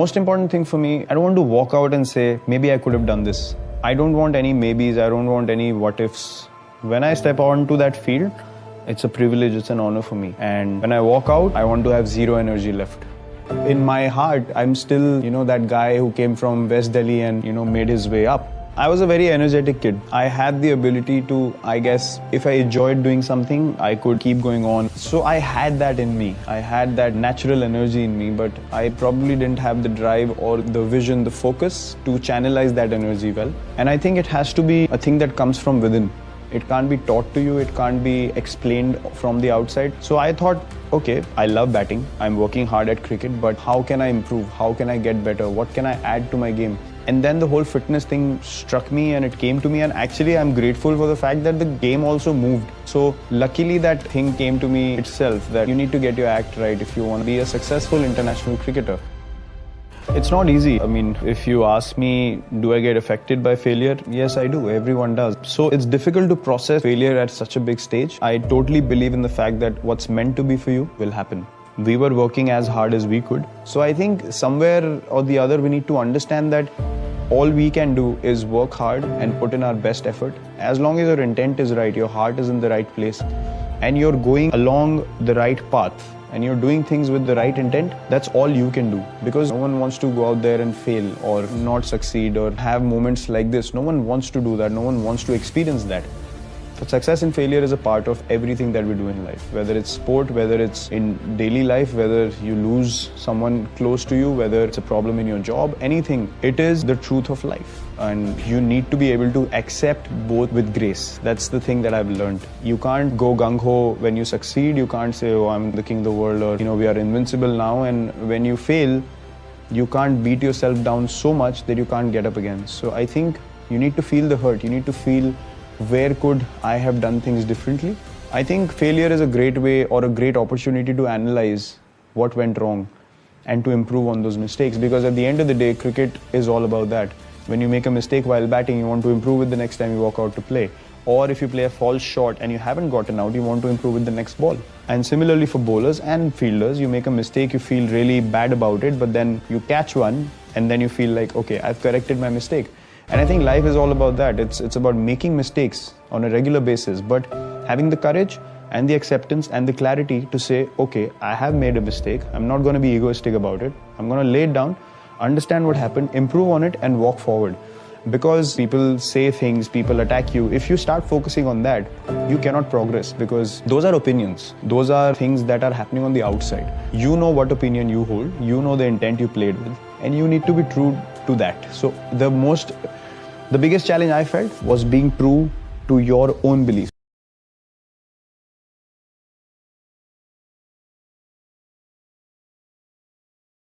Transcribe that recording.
Most important thing for me, I don't want to walk out and say, maybe I could have done this. I don't want any maybes, I don't want any what ifs. When I step onto that field, it's a privilege, it's an honor for me. And when I walk out, I want to have zero energy left. In my heart, I'm still, you know, that guy who came from West Delhi and, you know, made his way up. I was a very energetic kid. I had the ability to, I guess, if I enjoyed doing something, I could keep going on. So I had that in me. I had that natural energy in me, but I probably didn't have the drive or the vision, the focus to channelize that energy well. And I think it has to be a thing that comes from within. It can't be taught to you, it can't be explained from the outside. So I thought, okay, I love batting, I'm working hard at cricket, but how can I improve? How can I get better? What can I add to my game? And then the whole fitness thing struck me and it came to me. And actually, I'm grateful for the fact that the game also moved. So, luckily, that thing came to me itself that you need to get your act right if you want to be a successful international cricketer. It's not easy. I mean, if you ask me, do I get affected by failure? Yes, I do. Everyone does. So it's difficult to process failure at such a big stage. I totally believe in the fact that what's meant to be for you will happen. We were working as hard as we could. So I think somewhere or the other, we need to understand that all we can do is work hard and put in our best effort. As long as your intent is right, your heart is in the right place, and you're going along the right path, and you're doing things with the right intent, that's all you can do. Because no one wants to go out there and fail or not succeed or have moments like this. No one wants to do that. No one wants to experience that. But success and failure is a part of everything that we do in life, whether it's sport, whether it's in daily life, whether you lose someone close to you, whether it's a problem in your job, anything. It is the truth of life. And you need to be able to accept both with grace. That's the thing that I've learned. You can't go gung ho when you succeed. You can't say, oh, I'm the king of the world, or, you know, we are invincible now. And when you fail, you can't beat yourself down so much that you can't get up again. So I think you need to feel the hurt. You need to feel where could I have done things differently? I think failure is a great way or a great opportunity to analyze what went wrong and to improve on those mistakes because at the end of the day, cricket is all about that. When you make a mistake while batting, you want to improve it the next time you walk out to play. Or if you play a false shot and you haven't gotten out, you want to improve with the next ball. And similarly for bowlers and fielders, you make a mistake, you feel really bad about it, but then you catch one and then you feel like, okay, I've corrected my mistake. And I think life is all about that. It's, it's about making mistakes on a regular basis, but having the courage and the acceptance and the clarity to say, okay, I have made a mistake. I'm not going to be egoistic about it. I'm going to lay it down, understand what happened, improve on it, and walk forward. Because people say things, people attack you, if you start focusing on that, you cannot progress because those are opinions. Those are things that are happening on the outside. You know what opinion you hold, you know the intent you played with, and you need to be true to that. So, the most the biggest challenge I felt was being true to your own beliefs.